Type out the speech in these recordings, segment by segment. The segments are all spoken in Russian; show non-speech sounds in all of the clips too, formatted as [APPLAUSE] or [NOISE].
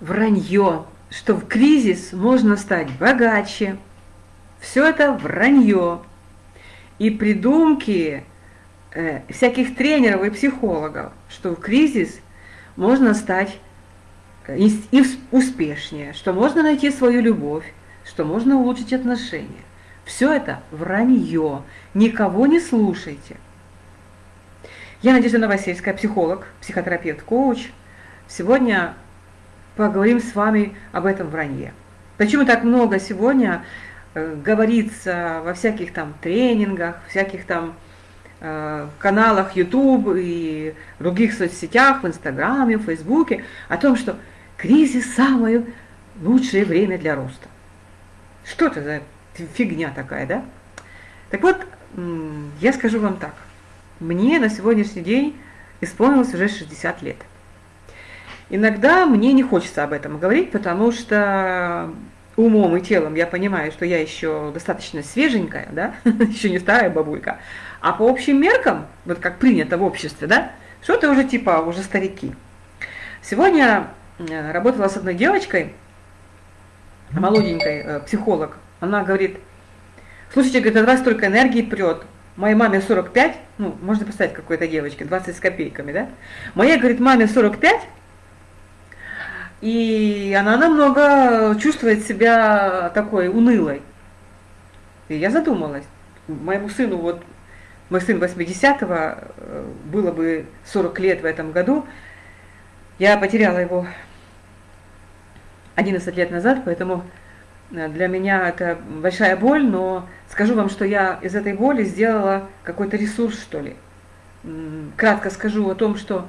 вранье, что в кризис можно стать богаче. Все это вранье. И придумки э, всяких тренеров и психологов, что в кризис можно стать э, и, и успешнее, что можно найти свою любовь, что можно улучшить отношения. Все это вранье. Никого не слушайте. Я Надежда Новосельская, психолог, психотерапевт, коуч. Сегодня поговорим с вами об этом вранье. Почему так много сегодня э, говорится во всяких там тренингах, всяких там э, каналах YouTube и других соцсетях, в Инстаграме, в Фейсбуке, о том, что кризис – самое лучшее время для роста. Что это за фигня такая, да? Так вот, я скажу вам так. Мне на сегодняшний день исполнилось уже 60 лет. Иногда мне не хочется об этом говорить, потому что умом и телом я понимаю, что я еще достаточно свеженькая, да, [LAUGHS] еще не старая бабулька. А по общим меркам, вот как принято в обществе, да, что это уже типа уже старики. Сегодня э, работала с одной девочкой, молоденькой, э, психолог. Она говорит, слушайте, говорит, от вас столько энергии прет. Моей маме 45, ну, можно представить какой-то девочке, 20 с копейками, да? Моей, говорит, маме 45, и она намного чувствует себя такой унылой. И я задумалась. Моему сыну, вот, мой сын 80-го, э, было бы 40 лет в этом году. Я потеряла его 11 лет назад, поэтому э, для меня это большая боль, но скажу вам, что я из этой боли сделала какой-то ресурс, что ли. Кратко скажу о том, что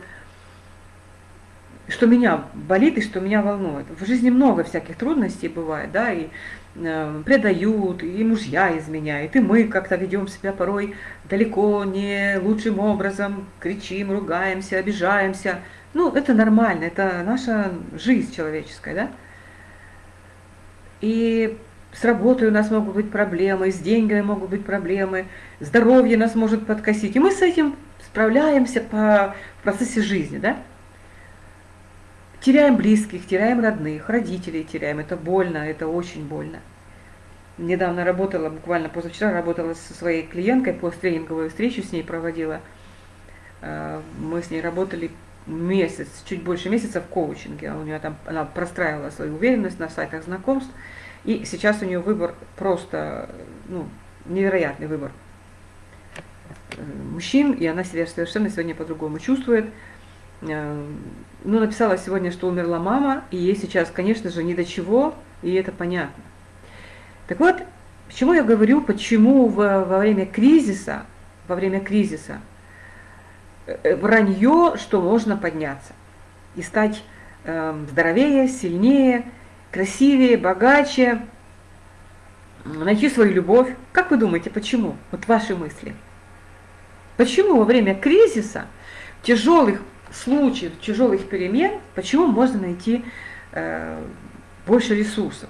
что меня болит и что меня волнует. В жизни много всяких трудностей бывает, да, и э, предают, и мужья изменяют, и мы как-то ведем себя порой далеко не лучшим образом, кричим, ругаемся, обижаемся. Ну, это нормально, это наша жизнь человеческая, да. И с работой у нас могут быть проблемы, с деньгами могут быть проблемы, здоровье нас может подкосить. И мы с этим справляемся по в процессе жизни, да. Теряем близких, теряем родных, родителей теряем. Это больно, это очень больно. Недавно работала, буквально позавчера работала со своей клиенткой, посттренинговую встречу с ней проводила. Э, мы с ней работали месяц, чуть больше месяца в коучинге. У нее там, она простраивала свою уверенность на сайтах знакомств. И сейчас у нее выбор просто, ну, невероятный выбор э, мужчин, и она себя совершенно сегодня по-другому чувствует. Э, ну, написала сегодня, что умерла мама, и ей сейчас, конечно же, ни до чего, и это понятно. Так вот, почему я говорю, почему во, во время кризиса, во время кризиса, э, вранье, что можно подняться и стать э, здоровее, сильнее, красивее, богаче, найти свою любовь. Как вы думаете, почему? Вот ваши мысли. Почему во время кризиса, тяжелых случаев тяжелых перемен, почему можно найти э, больше ресурсов,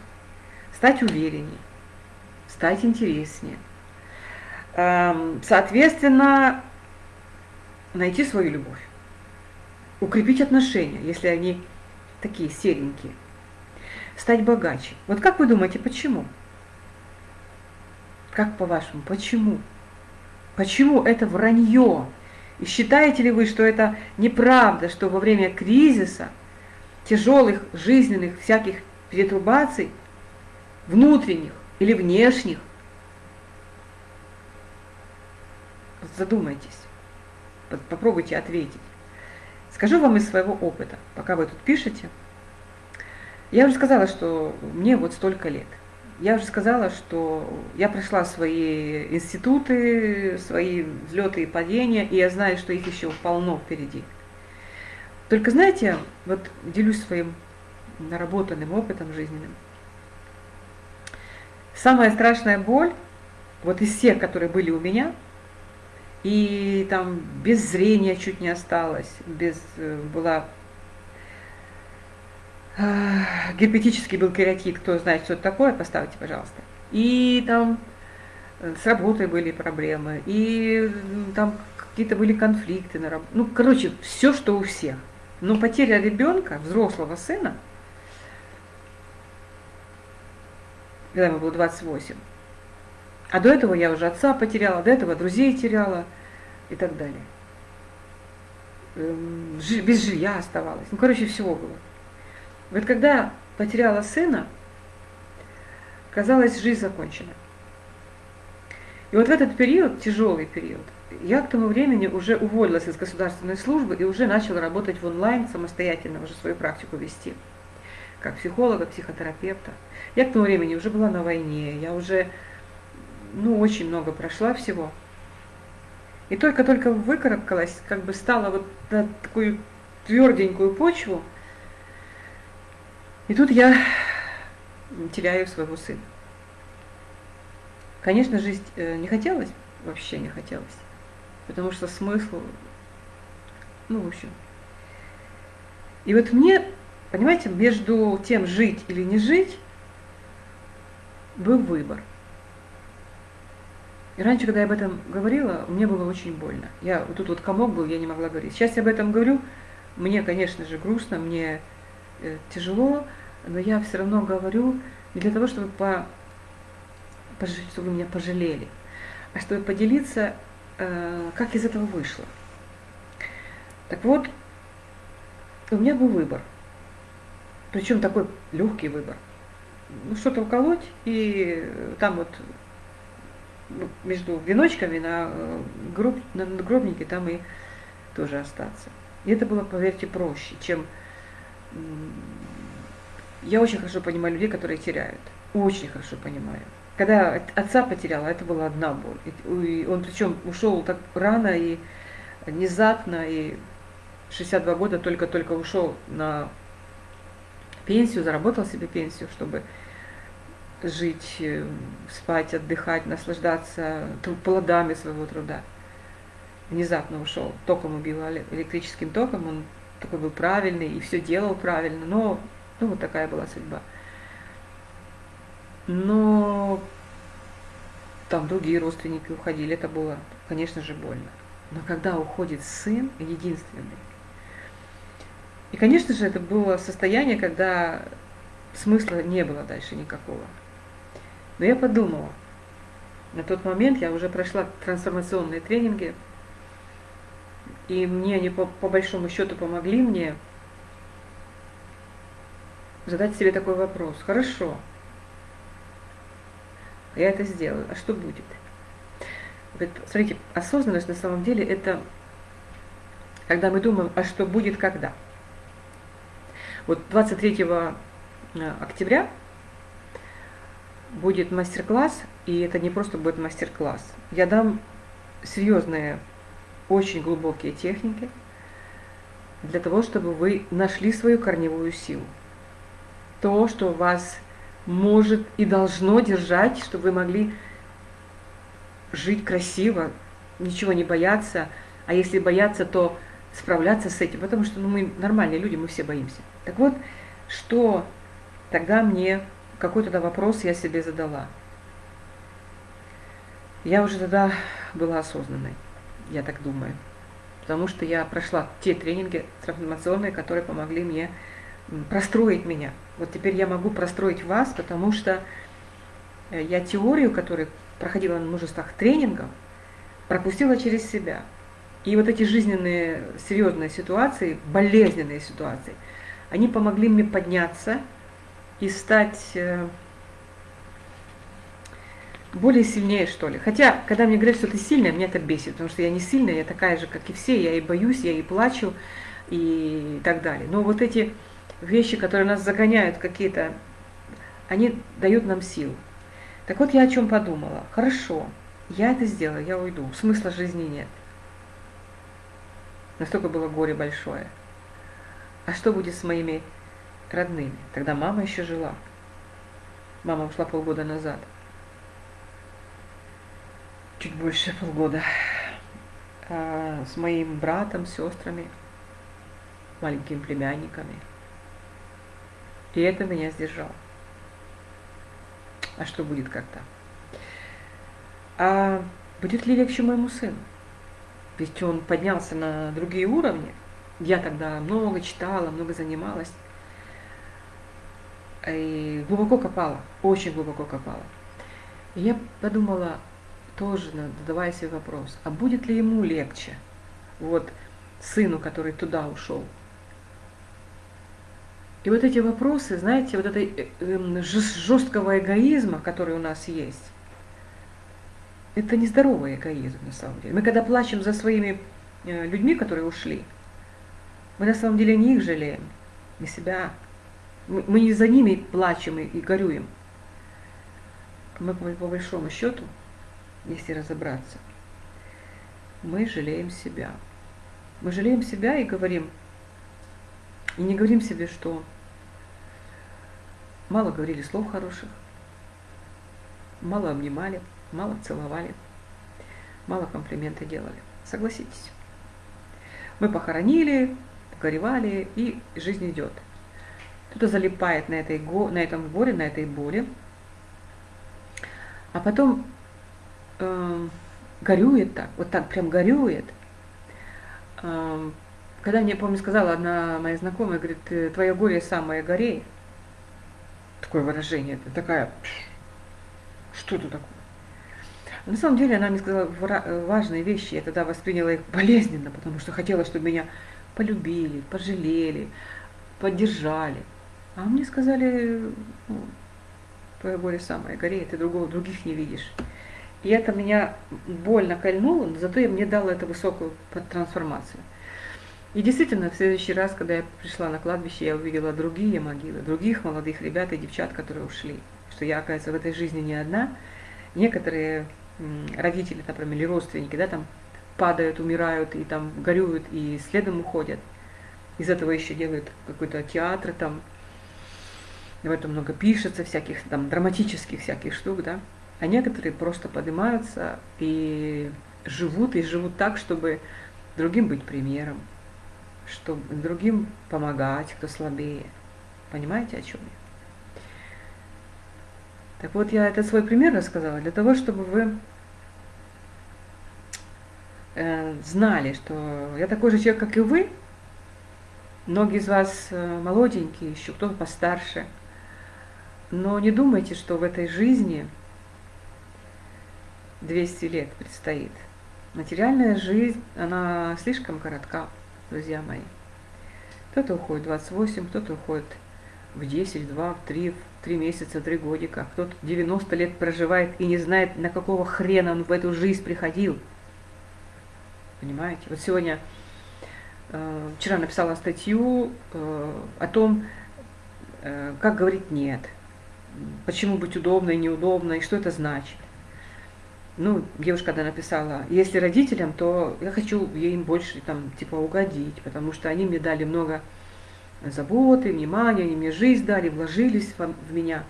стать увереннее, стать интереснее. Э, соответственно, найти свою любовь, укрепить отношения, если они такие серенькие, стать богаче. Вот как вы думаете, почему? Как по-вашему, почему? Почему это вранье? И считаете ли вы, что это неправда, что во время кризиса, тяжелых жизненных всяких перетрубаций, внутренних или внешних, задумайтесь, попробуйте ответить. Скажу вам из своего опыта, пока вы тут пишете. Я уже сказала, что мне вот столько лет. Я уже сказала, что я прошла свои институты, свои взлеты и падения, и я знаю, что их еще полно впереди. Только знаете, вот делюсь своим наработанным опытом жизненным. Самая страшная боль, вот из всех, которые были у меня, и там без зрения чуть не осталось, без, э, была герпетический был кератит, кто знает, что это такое, поставьте, пожалуйста. И там э, с работой были проблемы, и там какие-то были конфликты на работе. Ну, короче, все, что у всех. Но потеря ребенка, взрослого сына, когда ему было 28. А до этого я уже отца потеряла, до этого друзей теряла и так далее. Эм, без жилья оставалась. Ну, короче, всего было. Вот когда потеряла сына, казалось, жизнь закончена. И вот в этот период, тяжелый период, я к тому времени уже уволилась из государственной службы и уже начала работать в онлайн, самостоятельно уже свою практику вести, как психолога, психотерапевта. Я к тому времени уже была на войне, я уже, ну, очень много прошла всего. И только-только выкарабкалась, как бы стала вот на такую тверденькую почву, и тут я теряю своего сына. Конечно, жить э, не хотелось, вообще не хотелось, потому что смысл, ну, в общем. И вот мне, понимаете, между тем, жить или не жить, был выбор. И раньше, когда я об этом говорила, мне было очень больно. Я вот тут вот комок был, я не могла говорить. Сейчас я об этом говорю, мне, конечно же, грустно, мне э, тяжело, но я все равно говорю не для того, чтобы, по, чтобы вы меня пожалели, а чтобы поделиться, э, как из этого вышло. Так вот, у меня был выбор. Причем такой легкий выбор. Ну, что-то уколоть, и там вот ну, между веночками на, э, гроб, на гробнике там и тоже остаться. И это было, поверьте, проще, чем я очень хорошо понимаю людей, которые теряют. Очень хорошо понимаю. Когда отца потеряла, это была одна боль. И он причем ушел так рано и внезапно, и 62 года только-только ушел на пенсию, заработал себе пенсию, чтобы жить, э, спать, отдыхать, наслаждаться плодами своего труда. Внезапно ушел, током убил, электрическим током, он такой был правильный и все делал правильно, но ну, вот такая была судьба. Но там другие родственники уходили, это было, конечно же, больно. Но когда уходит сын, единственный, и, конечно же, это было состояние, когда смысла не было дальше никакого. Но я подумала, на тот момент я уже прошла трансформационные тренинги, и мне они по, по большому счету помогли мне задать себе такой вопрос. Хорошо, я это сделаю, а что будет? Смотрите, осознанность на самом деле это когда мы думаем, а что будет когда. Вот 23 э, октября будет мастер-класс, и это не просто будет мастер-класс. Я дам серьезные, очень глубокие техники для того, чтобы вы нашли свою корневую силу то, что вас может и должно держать, чтобы вы могли жить красиво, ничего не бояться, а если бояться, то справляться с этим, потому что ну, мы нормальные люди, мы все боимся. Так вот, что тогда мне, какой тогда вопрос я себе задала? Я уже тогда была осознанной, я так думаю, потому что я прошла те тренинги трансформационные, которые помогли мне простроить меня. Вот теперь я могу простроить вас, потому что э, я теорию, которую проходила на множествах тренингов, пропустила через себя. И вот эти жизненные серьезные ситуации, болезненные ситуации, они помогли мне подняться и стать э, более сильнее, что ли. Хотя, когда мне говорят, что ты сильная, меня это бесит, потому что я не сильная, я такая же, как и все, я и боюсь, я и плачу, и так далее. Но вот эти вещи, которые нас загоняют какие-то, они дают нам силу. Так вот я о чем подумала. Хорошо, я это сделаю, я уйду. Смысла жизни нет. Настолько было горе большое. А что будет с моими родными? Тогда мама еще жила. Мама ушла полгода назад. Чуть больше полгода. А с моим братом, сестрами, маленькими племянниками – и это меня сдержало. А что будет когда? А будет ли легче моему сыну? Ведь он поднялся на другие уровни. Я тогда много читала, много занималась. и глубоко копала, очень глубоко копала. И я подумала, тоже задавая себе вопрос, а будет ли ему легче, вот сыну, который туда ушел. И вот эти вопросы, знаете, вот этой э, эм, жесткого эгоизма, который у нас есть, это нездоровый эгоизм на самом деле. Мы когда плачем за своими э, людьми, которые ушли, мы на самом деле не их жалеем, не себя. Мы не за ними плачем и горюем. Мы по большому счету, если разобраться, мы жалеем себя. Мы жалеем себя и говорим, и не говорим себе, что мало говорили слов хороших, мало обнимали, мало целовали, мало комплименты делали. Согласитесь. Мы похоронили, горевали, и жизнь идет. Кто-то залипает на, этой, на этом горе, на этой боли, а потом э, горюет так, вот так прям горюет. Э, когда мне, помню, сказала одна моя знакомая, говорит, твое горе самое горей. Такое выражение, это такая, что это такое? На самом деле она мне сказала важные вещи, я тогда восприняла их болезненно, потому что хотела, чтобы меня полюбили, пожалели, поддержали. А мне сказали, ну, твое горе самое гореет, ты другого, других не видишь. И это меня больно кольнуло, но зато мне дало эту высокую трансформацию. И действительно, в следующий раз, когда я пришла на кладбище, я увидела другие могилы, других молодых ребят и девчат, которые ушли. Что я, оказывается, в этой жизни не одна. Некоторые родители, например, или родственники, да, там падают, умирают и там горюют и следом уходят. Из этого еще делают какой-то театр там, в этом много пишется, всяких там драматических всяких штук, да. А некоторые просто поднимаются и живут, и живут так, чтобы другим быть примером, чтобы другим помогать, кто слабее. Понимаете, о чем я? Так вот, я этот свой пример рассказала для того, чтобы вы э, знали, что я такой же человек, как и вы. Многие из вас э, молоденькие еще, кто-то постарше – но не думайте, что в этой жизни 200 лет предстоит. Материальная жизнь, она слишком коротка, друзья мои. Кто-то уходит в 28, кто-то уходит в 10, в 2, в 3, в 3 месяца, 3 годика. Кто-то 90 лет проживает и не знает, на какого хрена он в эту жизнь приходил. Понимаете? Вот сегодня, э, вчера написала статью э, о том, э, как говорить «нет» почему быть удобной, неудобной, что это значит. Ну, девушка когда написала, если родителям, то я хочу им больше там типа угодить, потому что они мне дали много заботы, внимания, они мне жизнь дали, вложились в меня.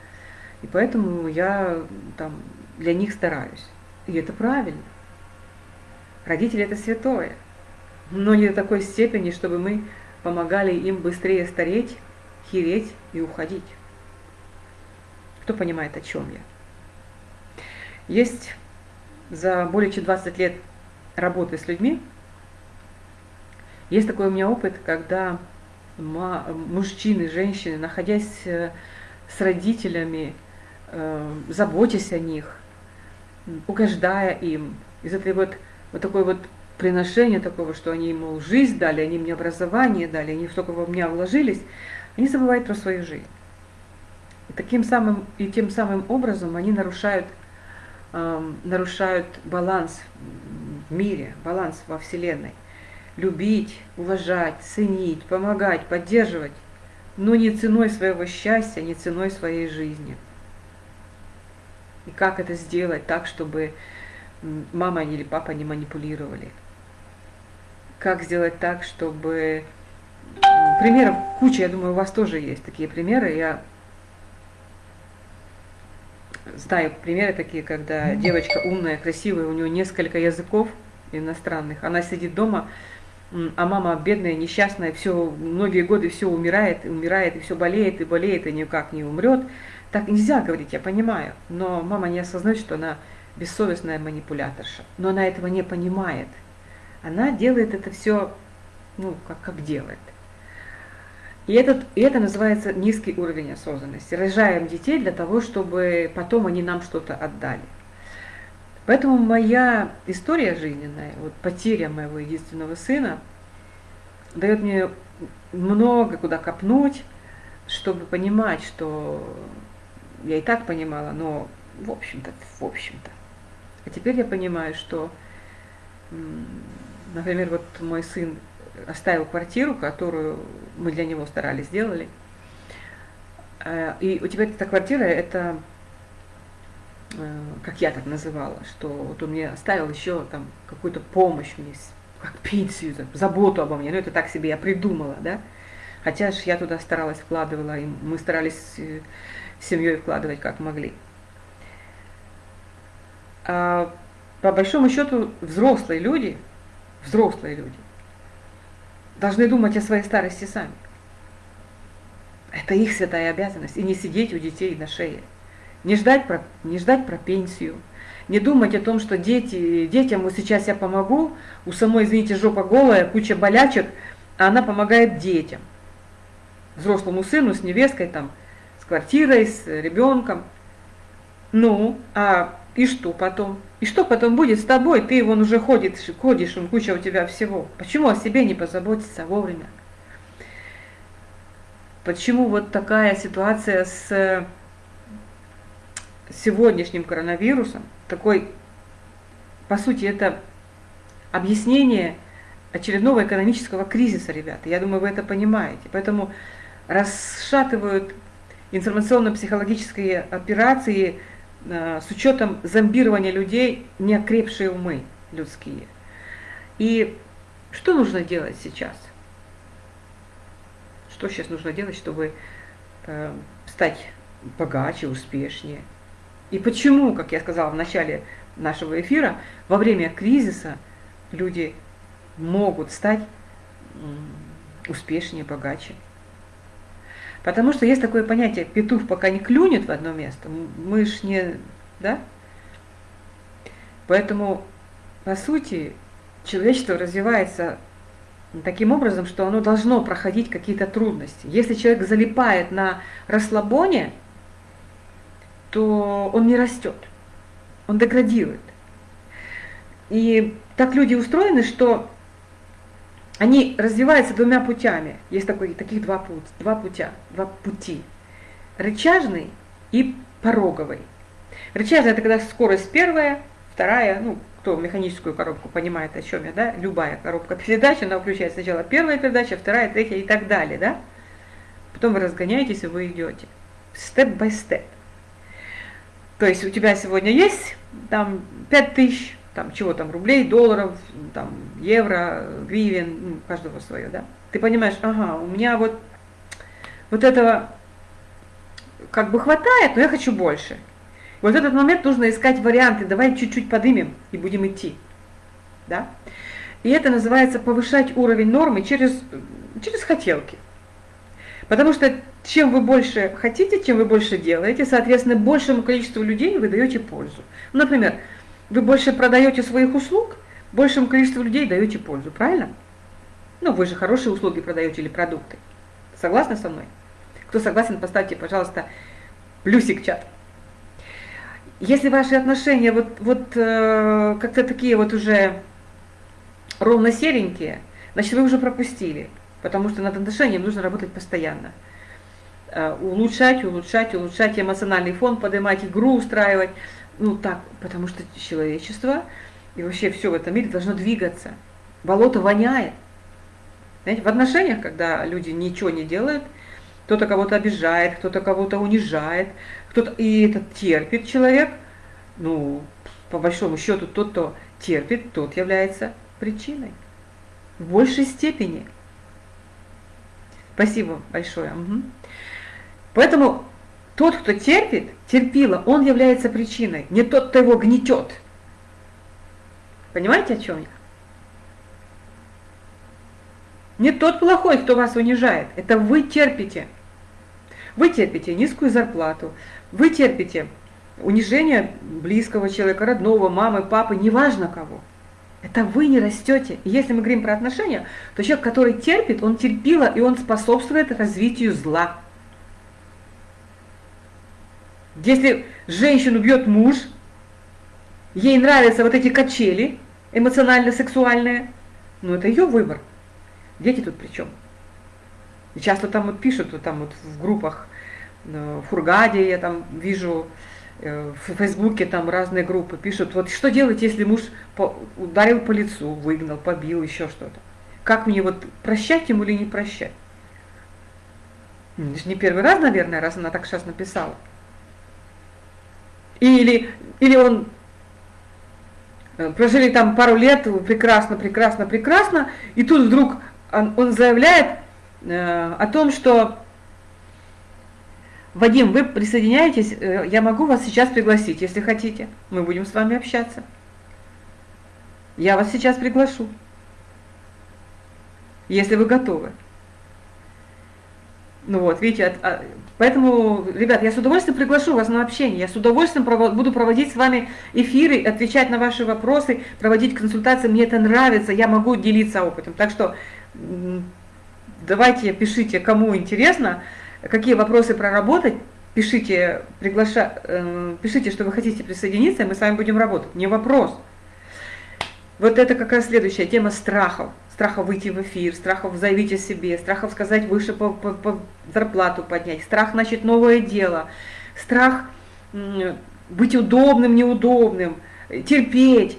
И поэтому я там для них стараюсь. И это правильно. Родители это святое. Но не до такой степени, чтобы мы помогали им быстрее стареть, хереть и уходить. Кто понимает, о чем я? Есть за более чем 20 лет работы с людьми, есть такой у меня опыт, когда мужчины, женщины, находясь э, с родителями, э, заботясь о них, угождая им, из этой вот, вот такой вот приношения такого, что они, ему жизнь дали, они мне образование дали, они столько во меня вложились, они забывают про свою жизнь. И таким самым, и тем самым образом они нарушают, э, нарушают баланс в мире, баланс во Вселенной. Любить, уважать, ценить, помогать, поддерживать, но не ценой своего счастья, не ценой своей жизни. И как это сделать так, чтобы мама или папа не манипулировали? Как сделать так, чтобы... Примеров куча, я думаю, у вас тоже есть такие примеры. Я знаю примеры такие, когда девочка умная, красивая, у нее несколько языков иностранных, она сидит дома, а мама бедная, несчастная, все, многие годы все умирает, умирает, и все болеет, и болеет, и никак не умрет. Так нельзя говорить, я понимаю, но мама не осознает, что она бессовестная манипуляторша. Но она этого не понимает. Она делает это все, ну, как, как делает. И, этот, и это называется низкий уровень осознанности. Рожаем детей для того, чтобы потом они нам что-то отдали. Поэтому моя история жизненная, вот потеря моего единственного сына, дает мне много куда копнуть, чтобы понимать, что я и так понимала, но в общем-то, в общем-то. А теперь я понимаю, что, например, вот мой сын оставил квартиру, которую мы для него старались, сделали. Э, и у тебя эта квартира, это, э, как я так называла, что вот он мне оставил еще там какую-то помощь мне, как пенсию, заботу обо мне. Ну, это так себе я придумала, да. Хотя же я туда старалась, вкладывала, и мы старались э, семьей вкладывать как могли. А по большому счету взрослые люди, взрослые люди, должны думать о своей старости сами. Это их святая обязанность. И не сидеть у детей на шее. Не ждать про, не ждать про пенсию. Не думать о том, что дети, детям вот сейчас я помогу, у самой, извините, жопа голая, куча болячек, а она помогает детям. Взрослому сыну с невесткой, там, с квартирой, с ребенком. Ну, а и что потом? И что потом будет с тобой? Ты вон уже ходишь, ходишь, он куча у тебя всего. Почему о себе не позаботиться вовремя? Почему вот такая ситуация с сегодняшним коронавирусом, такой, по сути, это объяснение очередного экономического кризиса, ребята. Я думаю, вы это понимаете. Поэтому расшатывают информационно-психологические операции Э, с учетом зомбирования людей неокрепшие умы людские. И что нужно делать сейчас? Что сейчас нужно делать, чтобы э, стать богаче, успешнее? И почему, как я сказала в начале нашего эфира, во время кризиса люди могут стать успешнее, богаче? Потому что есть такое понятие, петух пока не клюнет в одно место, мы ж не, да? Поэтому, по сути, человечество развивается таким образом, что оно должно проходить какие-то трудности. Если человек залипает на расслабоне, то он не растет, он деградирует. И так люди устроены, что они развиваются двумя путями. Есть такой, таких два, путь, два, путя, два пути. Рычажный и пороговый. Рычажный это когда скорость первая, вторая, ну, кто механическую коробку понимает, о чем я, да, любая коробка передач, она включает сначала первая передача, вторая, третья и так далее, да. Потом вы разгоняетесь и вы идете. Step-by-step. То есть у тебя сегодня есть там 5 тысяч, там чего там, рублей, долларов, там, евро, гривен, ну, каждого свое, да. Ты понимаешь, ага, у меня вот, вот этого как бы хватает, но я хочу больше. Вот этот момент нужно искать варианты, давай чуть-чуть подымем и будем идти, да. И это называется повышать уровень нормы через, через хотелки. Потому что чем вы больше хотите, чем вы больше делаете, соответственно, большему количеству людей вы даете пользу. Ну, например, вы больше продаете своих услуг, большему количеству людей даете пользу, правильно? Ну, вы же хорошие услуги продаете или продукты. Согласны со мной? Кто согласен, поставьте, пожалуйста, плюсик в чат. Если ваши отношения вот, вот э, как-то такие вот уже ровно серенькие, значит, вы уже пропустили, потому что над отношением нужно работать постоянно. Э, улучшать, улучшать, улучшать эмоциональный фон, поднимать игру, устраивать – ну так, потому что человечество и вообще все в этом мире должно двигаться. Болото воняет. Знаете, в отношениях, когда люди ничего не делают, кто-то кого-то обижает, кто-то кого-то унижает, кто-то и это терпит человек, ну, по большому счету, тот, кто терпит, тот является причиной. В большей степени. Спасибо большое. Угу. Поэтому тот, кто терпит, терпила, он является причиной, не тот, кто его гнетет. Понимаете, о чем я? Не тот плохой, кто вас унижает, это вы терпите. Вы терпите низкую зарплату, вы терпите унижение близкого человека, родного, мамы, папы, неважно кого. Это вы не растете. И если мы говорим про отношения, то человек, который терпит, он терпила, и он способствует развитию зла. Если женщину бьет муж, ей нравятся вот эти качели эмоционально-сексуальные, ну это ее выбор. Дети тут при чем? И часто там вот пишут, вот там вот в группах, э, в Хургаде я там вижу, э, в Фейсбуке там разные группы пишут, вот что делать, если муж ударил по лицу, выгнал, побил, еще что-то. Как мне вот прощать ему или не прощать? Это же не первый раз, наверное, раз она так сейчас написала. Или, или он э, прожили там пару лет, прекрасно, прекрасно, прекрасно, и тут вдруг он, он заявляет э, о том, что Вадим, вы присоединяетесь, э, я могу вас сейчас пригласить, если хотите. Мы будем с вами общаться. Я вас сейчас приглашу, если вы готовы. Ну вот, видите, от, от, поэтому, ребят, я с удовольствием приглашу вас на общение, я с удовольствием буду проводить с вами эфиры, отвечать на ваши вопросы, проводить консультации, мне это нравится, я могу делиться опытом. Так что давайте пишите, кому интересно, какие вопросы проработать, пишите, приглаша, э, пишите, что вы хотите присоединиться, и мы с вами будем работать. Не вопрос. Вот это как раз следующая тема страхов. Страхов выйти в эфир, страхов заявить о себе, страхов сказать выше по, по, по зарплату поднять, страх начать новое дело, страх быть удобным, неудобным, терпеть.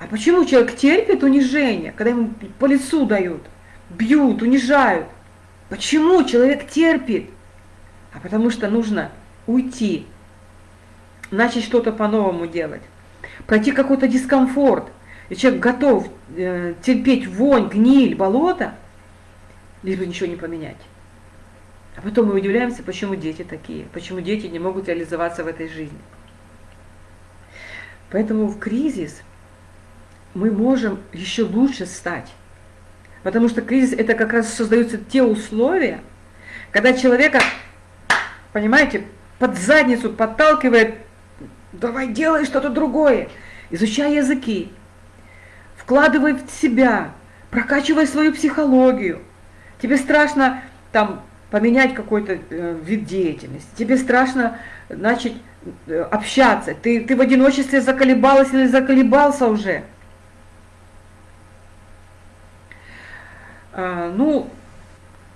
А почему человек терпит унижение, когда ему по лицу дают, бьют, унижают? Почему человек терпит? А потому что нужно уйти, начать что-то по-новому делать, пройти какой-то дискомфорт, и человек готов э, терпеть вонь, гниль, болото, лишь бы ничего не поменять. А потом мы удивляемся, почему дети такие, почему дети не могут реализоваться в этой жизни. Поэтому в кризис мы можем еще лучше стать. Потому что кризис это как раз создаются те условия, когда человека, понимаете, под задницу подталкивает, давай делай что-то другое, изучай языки, вкладывай в себя, прокачивай свою психологию. Тебе страшно там поменять какой-то э, вид деятельности, тебе страшно начать э, общаться, ты, ты в одиночестве заколебалась или заколебался уже. А, ну,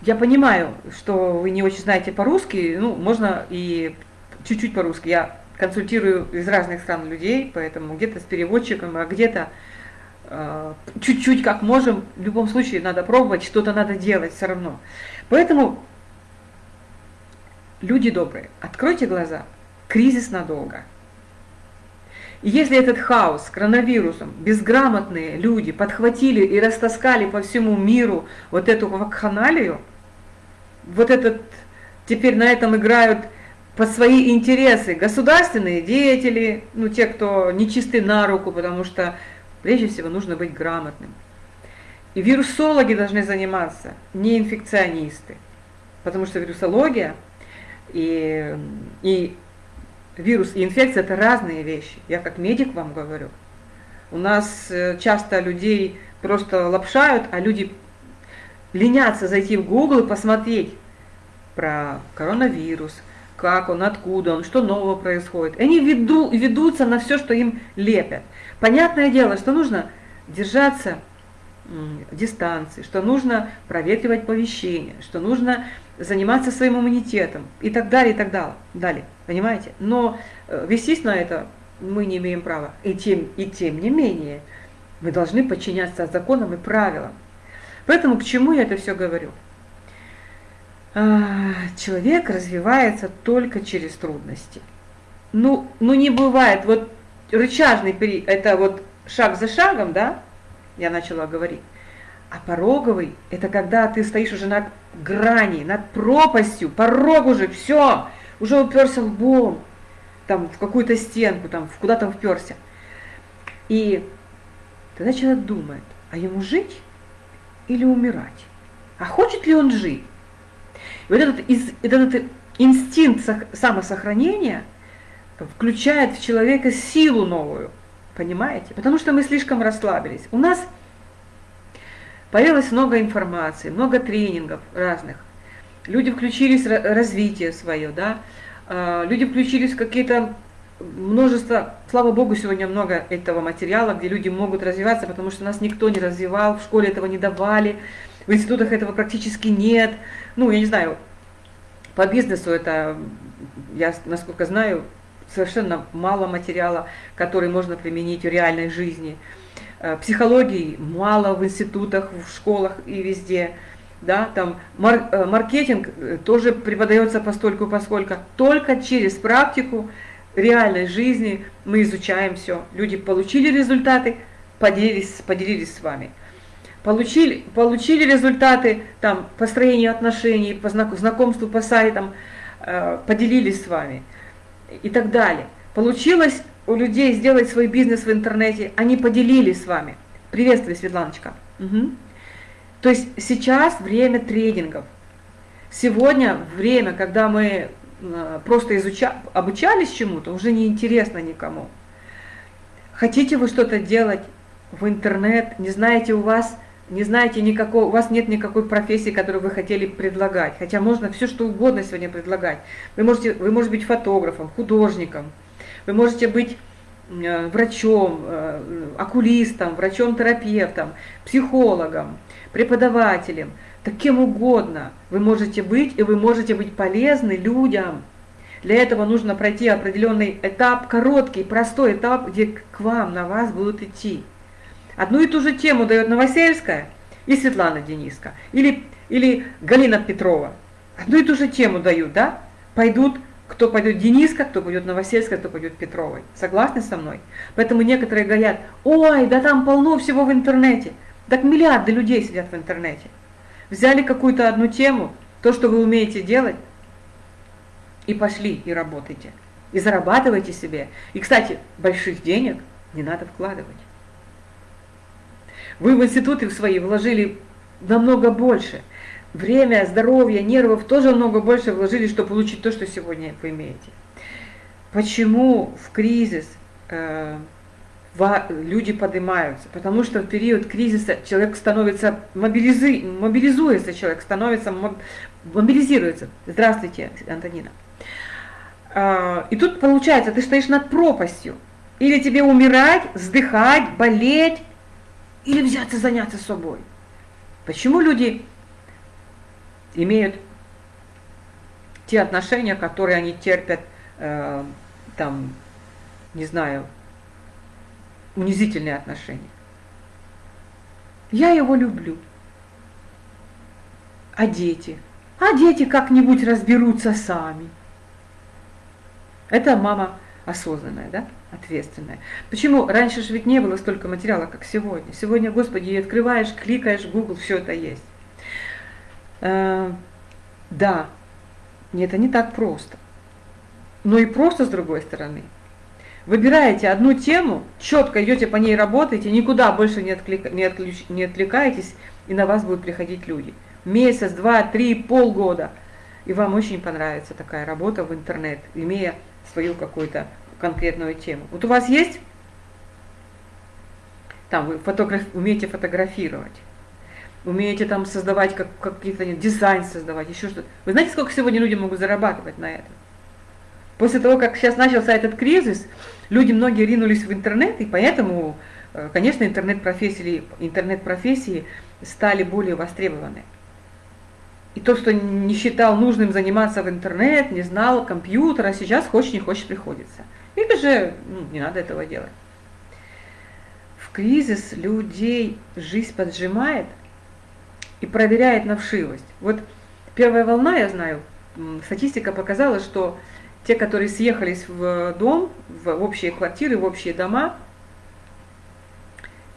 я понимаю, что вы не очень знаете по-русски, ну, можно и чуть-чуть по-русски. Я консультирую из разных стран людей, поэтому где-то с переводчиком, а где-то Э, чуть-чуть как можем, в любом случае надо пробовать, что-то надо делать все равно. Поэтому, люди добрые, откройте глаза, кризис надолго. И если этот хаос с коронавирусом, безграмотные люди подхватили и растаскали по всему миру вот эту вакханалию, вот этот, теперь на этом играют под свои интересы государственные деятели, ну те, кто нечисты на руку, потому что Прежде всего нужно быть грамотным. И вирусологи должны заниматься, не инфекционисты. Потому что вирусология и, и вирус и инфекция – это разные вещи. Я как медик вам говорю. У нас э, часто людей просто лапшают, а люди ленятся зайти в Google и посмотреть про коронавирус, как он, откуда он, что нового происходит. Они веду, ведутся на все, что им лепят. Понятное дело, что нужно держаться дистанции, что нужно проветривать помещение, что нужно заниматься своим иммунитетом и так далее, и так далее. далее понимаете? Но э, вестись на это мы не имеем права. И тем, и тем не менее, мы должны подчиняться законам и правилам. Поэтому к чему я это все говорю? А, человек развивается только через трудности. Ну, ну не бывает, вот рычажный период, это вот шаг за шагом, да, я начала говорить. А пороговый – это когда ты стоишь уже над грани, над пропастью, порог уже, все, уже уперся лбом, там, в какую-то стенку, там, куда-то вперся. И тогда человек думает, а ему жить или умирать? А хочет ли он жить? И вот этот, этот инстинкт самосохранения – включает в человека силу новую. Понимаете? Потому что мы слишком расслабились. У нас появилось много информации, много тренингов разных. Люди включились в развитие свое, да, а, люди включились в какие-то множество, слава богу, сегодня много этого материала, где люди могут развиваться, потому что нас никто не развивал, в школе этого не давали, в институтах этого практически нет. Ну, я не знаю, по бизнесу это, я насколько знаю, совершенно мало материала, который можно применить в реальной жизни. Э, психологии мало в институтах, в школах и везде. Да, там мар э, маркетинг э, тоже преподается постольку поскольку. Только через практику реальной жизни мы изучаем все. Люди получили результаты, поделились, поделились с вами. Получили, получили результаты там, построения отношений, по знакомству по сайтам, поделились с вами и так далее. Получилось у людей сделать свой бизнес в интернете, они поделились с вами. Приветствую, Светланочка. Угу. То есть сейчас время тренингов. Сегодня время, когда мы э, просто изуча, обучались чему-то, уже не интересно никому. Хотите вы что-то делать в интернет, не знаете у вас, не знаете никакого, у вас нет никакой профессии, которую вы хотели предлагать. Хотя можно все что угодно сегодня предлагать. Вы можете, вы можете быть фотографом, художником, вы можете быть э, врачом, э, окулистом, врачом-терапевтом, психологом, преподавателем, так кем угодно вы можете быть, и вы можете быть полезны людям. Для этого нужно пройти определенный этап, короткий, простой этап, где к вам, на вас будут идти. Одну и ту же тему дает Новосельская и Светлана Дениска, или, или Галина Петрова. Одну и ту же тему дают, да? Пойдут кто пойдет Дениска, кто пойдет Новосельская, кто пойдет Петровой. Согласны со мной? Поэтому некоторые говорят, ой, да там полно всего в интернете. Так миллиарды людей сидят в интернете. Взяли какую-то одну тему, то, что вы умеете делать, и пошли, и работайте. И зарабатывайте себе. И, кстати, больших денег не надо вкладывать. Вы в институты свои вложили намного больше – время, здоровье, нервов тоже много больше вложили, чтобы получить то, что сегодня вы имеете. Почему в кризис э, люди поднимаются? Потому что в период кризиса человек становится, мобилизи, мобилизуется человек, становится, мобилизируется. Здравствуйте, Антонина. Э, и тут получается, ты стоишь над пропастью. Или тебе умирать, вздыхать, болеть, или взяться заняться собой. Почему люди имеют те отношения, которые они терпят, э, там, не знаю, унизительные отношения. Я его люблю. А дети? А дети как-нибудь разберутся сами. Это мама осознанная, да, ответственная. Почему? Раньше же ведь не было столько материала, как сегодня. Сегодня, Господи, открываешь, кликаешь, Google, все это есть. Э, да, это не так просто. Но и просто с другой стороны. Выбираете одну тему, четко идете по ней работаете, никуда больше не, отклик, не, отключ, не отвлекаетесь, и на вас будут приходить люди. Месяц, два, три, полгода. И вам очень понравится такая работа в интернет, имея свою какую-то конкретную тему. Вот у вас есть, там вы фотограф, умеете фотографировать, умеете там создавать как, какие-то дизайн создавать, еще что-то. Вы знаете, сколько сегодня люди могут зарабатывать на этом? После того, как сейчас начался этот кризис, люди многие ринулись в интернет, и поэтому, э, конечно, интернет-профессии интернет -профессии стали более востребованы. И тот, кто не считал нужным заниматься в интернет, не знал компьютера, сейчас хочешь не хочешь приходится. Или же ну, не надо этого делать. В кризис людей жизнь поджимает – и проверяет на вшивость. Вот первая волна, я знаю, статистика показала, что те, которые съехались в дом, в общие квартиры, в общие дома,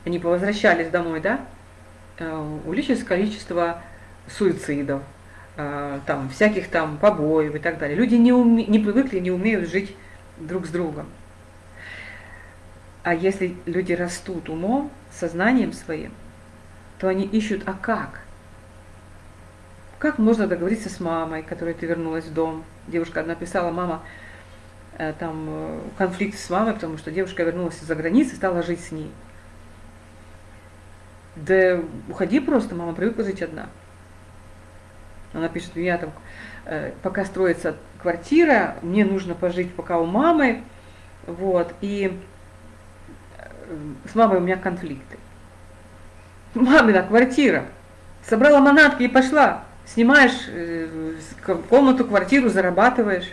они повозвращались домой, да, э, увеличилось количество суицидов, э, там, всяких там побоев и так далее. Люди не, уме, не привыкли, не умеют жить друг с другом. А если люди растут умом, сознанием своим, то они ищут, а как? Как можно договориться с мамой, которой ты вернулась в дом? Девушка написала, мама, э, там э, конфликт с мамой, потому что девушка вернулась из-за границы стала жить с ней. Да уходи просто, мама привыкла жить одна. Она пишет, меня там пока строится квартира, мне нужно пожить пока у мамы, вот, и э, с мамой у меня конфликты. Мамина квартира. Собрала манатки и пошла. Снимаешь э, комнату, квартиру, зарабатываешь.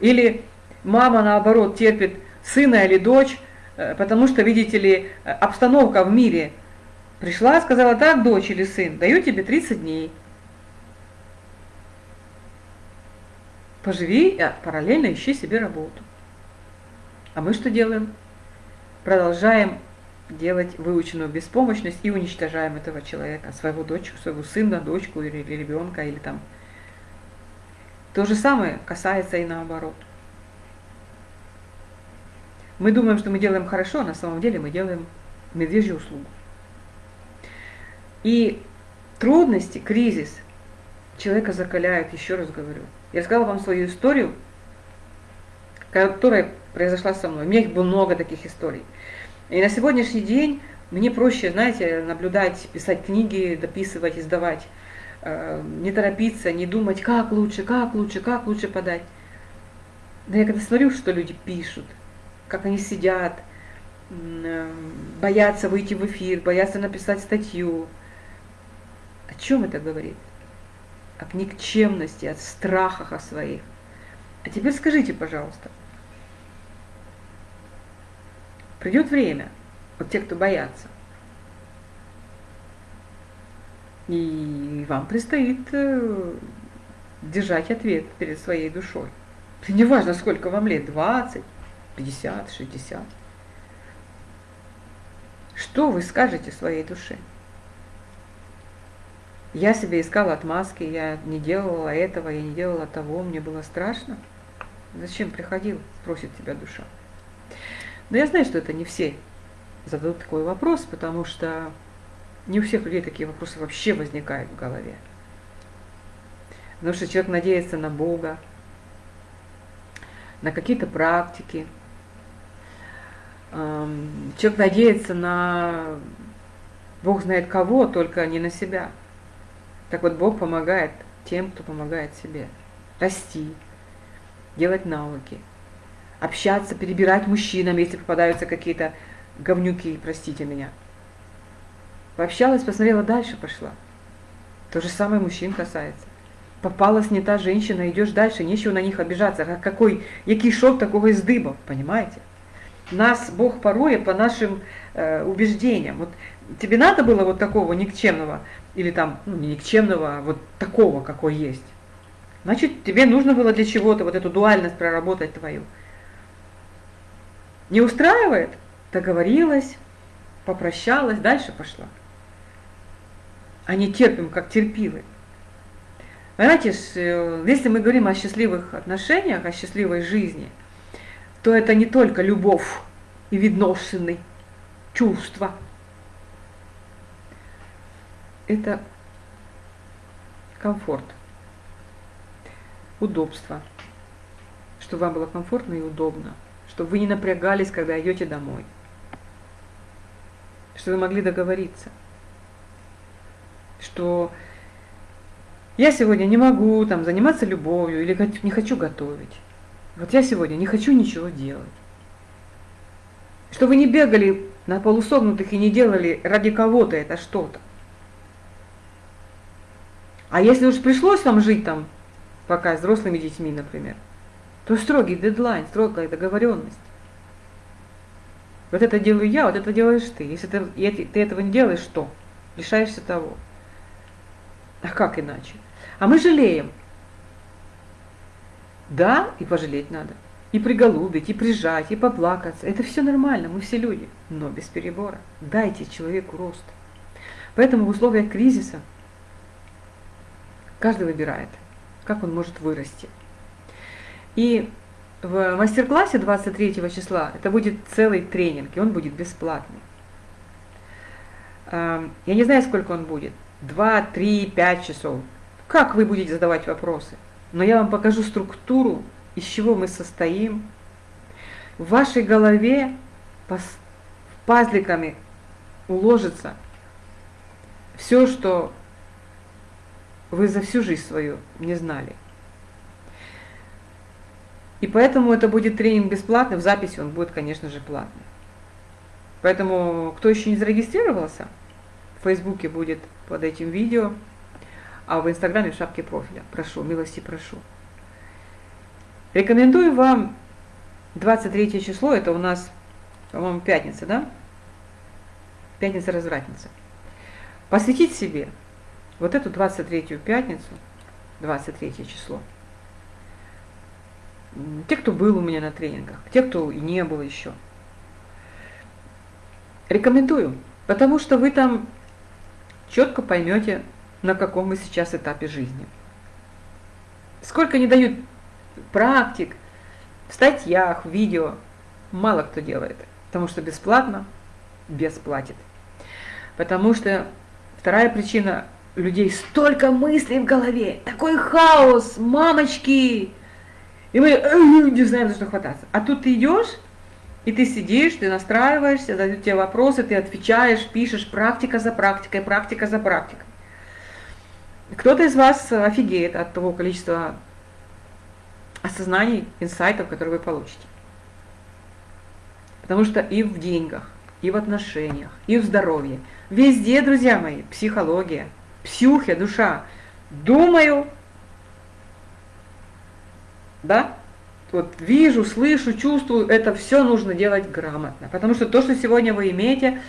Или мама, наоборот, терпит сына или дочь, Э, потому что, видите ли, э, обстановка в мире пришла, сказала, так, дочь или сын, даю тебе 30 дней. Поживи, а параллельно ищи себе работу. А мы что делаем? Продолжаем делать выученную беспомощность и уничтожаем этого человека, своего дочку, своего сына, дочку или ребенка, или там. То же самое касается и наоборот. Мы думаем, что мы делаем хорошо, а на самом деле мы делаем медвежью услугу. И трудности, кризис человека закаляют, еще раз говорю. Я рассказала вам свою историю, которая произошла со мной. У меня их было много таких историй. И на сегодняшний день мне проще, знаете, наблюдать, писать книги, дописывать, издавать, э, не торопиться, не думать, как лучше, как лучше, как лучше подать. Да я когда смотрю, что люди пишут, как они сидят, э, боятся выйти в эфир, боятся написать статью. О чем это говорит? О никчемности, о страхах о своих. А теперь скажите, пожалуйста, придет время, вот те, кто боятся, и вам предстоит э, держать ответ перед своей душой. Неважно, сколько вам лет, 20, 50, 60. Что вы скажете своей душе? Я себе искала отмазки, я не делала этого, я не делала того, мне было страшно. Зачем приходил, спросит тебя душа. Но я знаю, что это не все зададут такой вопрос, потому что не у всех людей такие вопросы вообще возникают в голове. Потому что человек надеется на Бога, на какие-то практики, человек надеется на Бог знает кого, только не на себя. Так вот, Бог помогает тем, кто помогает себе. Расти, делать навыки, общаться, перебирать мужчинам, если попадаются какие-то говнюки, простите меня. Пообщалась, посмотрела, дальше пошла. То же самое мужчин касается. Попалась не та женщина, идешь дальше, нечего на них обижаться. Какой, який шов такого из дыба, понимаете? Нас Бог порой по нашим э, убеждениям. Вот тебе надо было вот такого никчемного, или там, ну не никчемного, а вот такого, какой есть. Значит, тебе нужно было для чего-то вот эту дуальность проработать твою. Не устраивает? Договорилась, попрощалась, дальше пошла. А не терпим, как терпилы. Понимаете, э, если мы говорим о счастливых отношениях, о счастливой жизни – то это не только любовь и відносини, чувства. Это комфорт, удобство, чтобы вам было комфортно и удобно, чтобы вы не напрягались, когда идете домой, чтобы вы могли договориться, что я сегодня не могу там заниматься любовью или не хочу готовить. Вот я сегодня не хочу ничего делать. Что вы не бегали на полусогнутых и не делали ради кого-то это что-то. А если уж пришлось вам жить там, пока с взрослыми детьми, например, то строгий дедлайн, строгая договоренность. Вот это делаю я, вот это делаешь ты. Если ты, ты этого не делаешь, что? Лишаешься того. А как иначе? А мы жалеем. Да, и пожалеть надо. И приголубить, и прижать, и поплакаться. Это все нормально, мы все люди, но без перебора. Дайте человеку рост. Поэтому в условиях кризиса каждый выбирает, как он может вырасти. И в мастер-классе 23 числа это будет целый тренинг, и он будет бесплатный. Я не знаю, сколько он будет. 2, 3, 5 часов. Как вы будете задавать вопросы? Но я вам покажу структуру из чего мы состоим. В вашей голове пазликами уложится все, что вы за всю жизнь свою не знали. И поэтому это будет тренинг бесплатный, в записи он будет, конечно же, платный. Поэтому, кто еще не зарегистрировался, в Фейсбуке будет под этим видео, а в Инстаграме в шапке профиля. Прошу, милости прошу. Рекомендую вам 23 число, это у нас, по-моему, пятница, да? Пятница-развратница. Посвятить себе вот эту 23-ю пятницу, 23 число. Те, кто был у меня на тренингах, те, кто и не был еще. Рекомендую, потому что вы там четко поймете, на каком вы сейчас этапе жизни. Сколько не дают практик, в статьях, в видео, мало кто делает, потому что бесплатно, бесплатит. Потому что вторая причина людей столько мыслей в голове, такой хаос, мамочки, и мы не знаем, за что хвататься. А тут ты идешь, и ты сидишь, ты настраиваешься, задают тебе вопросы, ты отвечаешь, пишешь, практика за практикой, практика за практикой. Кто-то из вас офигеет от того количества осознаний, инсайтов, которые вы получите. Потому что и в деньгах, и в отношениях, и в здоровье, везде, друзья мои, психология, псюхия, душа. Думаю, да, вот вижу, слышу, чувствую, это все нужно делать грамотно. Потому что то, что сегодня вы имеете,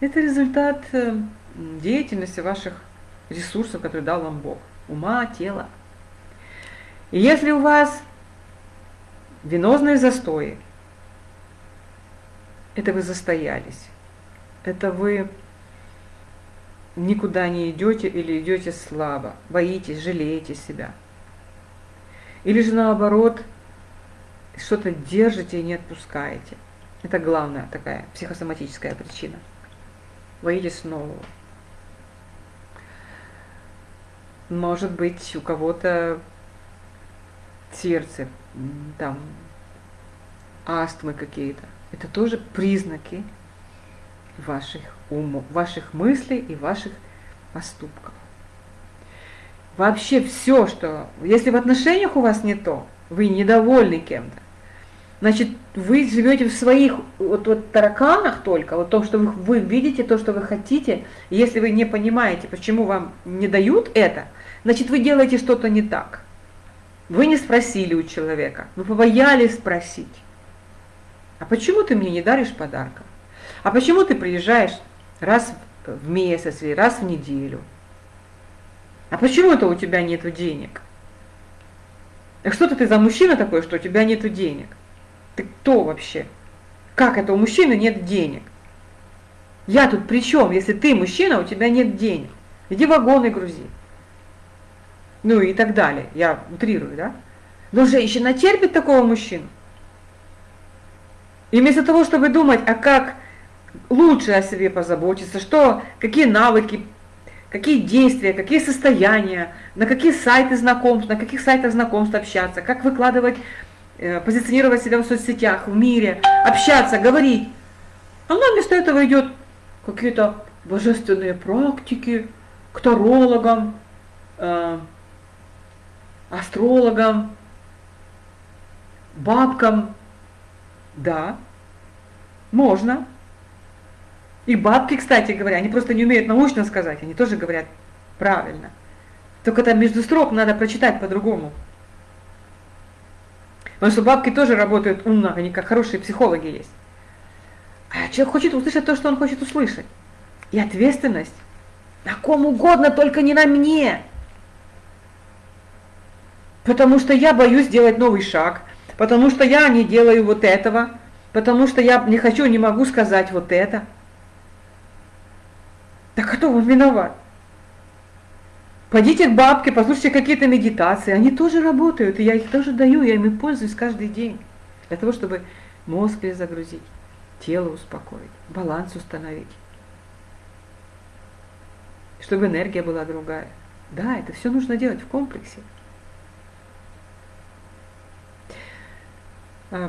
это результат э, деятельности ваших ресурсов, которые дал вам Бог. Ума, тела. И если у вас венозные застои, это вы застоялись. Это вы никуда не идете или идете слабо, боитесь, жалеете себя. Или же наоборот, что-то держите и не отпускаете. Это главная такая психосоматическая причина. Боитесь нового. Может быть, у кого-то сердце, там, астмы какие-то. Это тоже признаки ваших умов, ваших мыслей и ваших поступков. Вообще все, что... Если в отношениях у вас не то, вы недовольны кем-то, значит, вы живете в своих вот, вот тараканах только, вот то, что вы, вы видите, то, что вы хотите. И если вы не понимаете, почему вам не дают это, значит, вы делаете что-то не так. Вы не спросили у человека, вы побоялись спросить. А почему ты мне не даришь подарка? А почему ты приезжаешь раз в месяц или раз в неделю? А почему это у тебя нет денег? А что ты за мужчина такой, что у тебя нет денег? Ты кто вообще? Как это у мужчины нет денег? Я тут при чем, если ты мужчина, у тебя нет денег? Иди вагоны грузи. Ну и так далее. Я утрирую, да? Но женщина терпит такого мужчину. И вместо того, чтобы думать, а как лучше о себе позаботиться, что, какие навыки, какие действия, какие состояния, на какие сайты знакомств, на каких сайтах знакомств общаться, как выкладывать, э, позиционировать себя в соцсетях, в мире, общаться, говорить. Она вместо этого идет какие-то божественные практики, к тарологам, э, астрологам, бабкам. Да, можно. И бабки, кстати говоря, они просто не умеют научно сказать, они тоже говорят правильно. Только там между строк надо прочитать по-другому. Потому что бабки тоже работают умно, они как хорошие психологи есть. А человек хочет услышать то, что он хочет услышать. И ответственность на ком угодно, только не на мне. Потому что я боюсь сделать новый шаг, потому что я не делаю вот этого, потому что я не хочу, не могу сказать вот это. Так кто вам виноват? Пойдите к бабке, послушайте какие-то медитации, они тоже работают, и я их тоже даю, я ими пользуюсь каждый день. Для того, чтобы мозг перезагрузить, тело успокоить, баланс установить. Чтобы энергия была другая. Да, это все нужно делать в комплексе.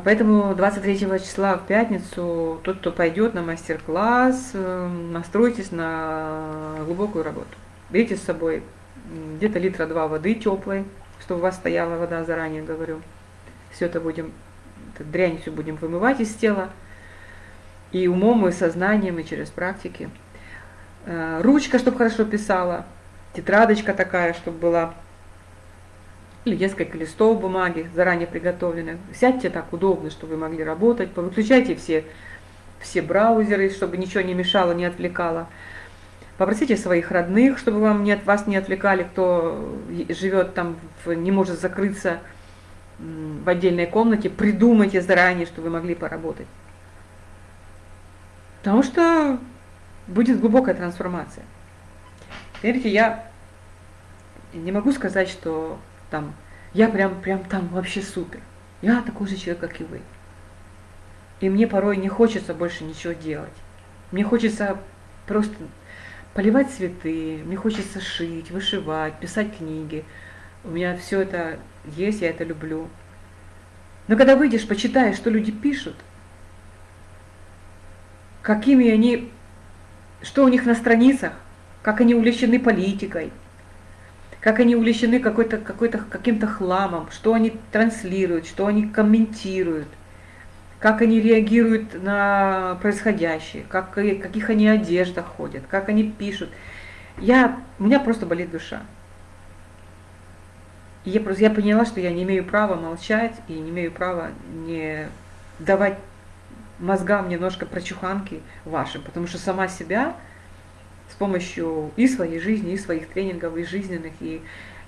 Поэтому 23 числа в пятницу тот, кто пойдет на мастер-класс, э, настройтесь на глубокую работу. Берите с собой где-то литра два воды теплой, чтобы у вас стояла вода, заранее говорю. Все это будем, это дрянь все будем вымывать из тела. И умом, и сознанием, и через практики. Э, ручка, чтобы хорошо писала. Тетрадочка такая, чтобы была или несколько листов бумаги заранее приготовленных. Сядьте так удобно, чтобы вы могли работать, выключайте все, все браузеры, чтобы ничего не мешало, не отвлекало. Попросите своих родных, чтобы вам не, вас не отвлекали, кто живет там, не может закрыться в отдельной комнате. Придумайте заранее, чтобы вы могли поработать. Потому что будет глубокая трансформация. Верите, я не могу сказать, что там, я прям, прям там вообще супер. Я такой же человек, как и вы. И мне порой не хочется больше ничего делать. Мне хочется просто поливать цветы, мне хочется шить, вышивать, писать книги. У меня все это есть, я это люблю. Но когда выйдешь, почитаешь, что люди пишут, какими они, что у них на страницах, как они увлечены политикой – как они увлечены какой-то, какой-то, каким-то хламом, что они транслируют, что они комментируют, как они реагируют на происходящее, как, каких они одеждах ходят, как они пишут. Я, у меня просто болит душа. И я, просто, я поняла, что я не имею права молчать и не имею права не давать мозгам немножко прочуханки вашим, потому что сама себя с помощью и своей жизни, и своих тренингов, и жизненных, и,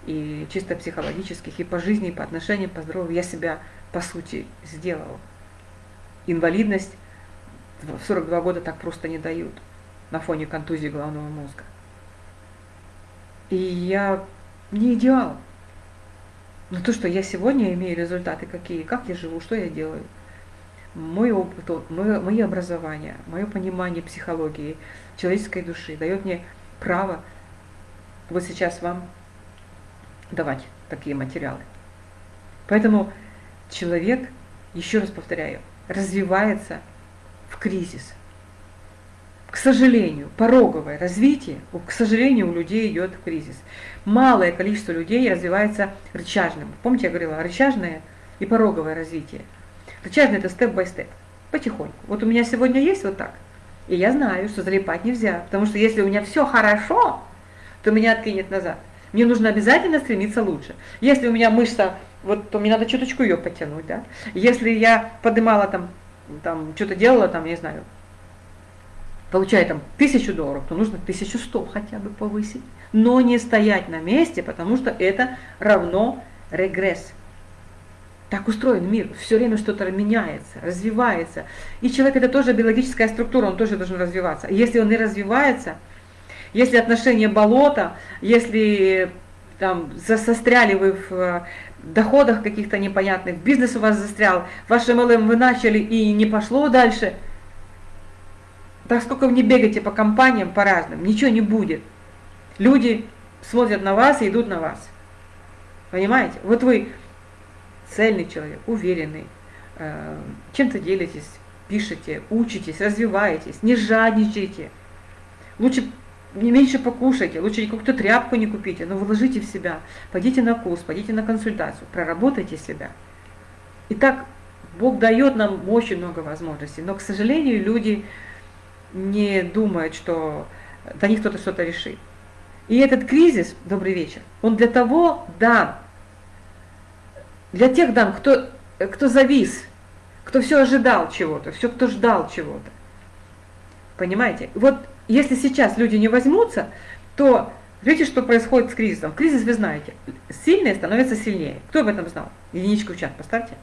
и чисто психологических, и по жизни, и по отношениям, по здоровью, я себя, по сути, сделала. Инвалидность в 42 года так просто не дают на фоне контузии головного мозга. И я не идеал. Но то, что я сегодня имею результаты какие, как я живу, что я делаю, мой опыт, мое, образование, мое понимание психологии, человеческой души, дает мне право вот сейчас вам давать такие материалы. Поэтому человек, еще раз повторяю, развивается в кризис. К сожалению, пороговое развитие, к сожалению, у людей идет кризис. Малое количество людей развивается рычажным. Помните, я говорила, рычажное и пороговое развитие. Рычажное – это степ-бай-степ, потихоньку. Вот у меня сегодня есть вот так – и я знаю, что залипать нельзя, потому что если у меня все хорошо, то меня откинет назад. Мне нужно обязательно стремиться лучше. Если у меня мышца, вот, то мне надо чуточку ее подтянуть, да. Если я поднимала там, там что-то делала, там, не знаю, получая там тысячу долларов, то нужно тысячу сто хотя бы повысить. Но не стоять на месте, потому что это равно регресс. Так устроен мир, все время что-то меняется, развивается. И человек это тоже биологическая структура, он тоже должен развиваться. Если он не развивается, если отношения болота, если там застряли вы в э, доходах каких-то непонятных, бизнес у вас застрял, ваш MLM вы начали и не пошло дальше, так сколько вы не бегаете по компаниям, по разным, ничего не будет. Люди смотрят на вас и идут на вас. Понимаете? Вот вы цельный человек, уверенный, э, чем-то делитесь, пишете, учитесь, развиваетесь, не жадничайте. Лучше не меньше покушайте, лучше какую-то тряпку не купите, но вложите в себя, пойдите на курс, пойдите на консультацию, проработайте себя. И так Бог дает нам очень много возможностей, но, к сожалению, люди не думают, что до них кто-то что-то решит. И этот кризис, добрый вечер, он для того дан, для тех дам, кто, кто завис, кто все ожидал чего-то, все, кто ждал чего-то. Понимаете? Вот если сейчас люди не возьмутся, то видите, что происходит с кризисом. Кризис вы знаете. Сильные становятся сильнее. Кто об этом знал? Единичку в чат поставьте.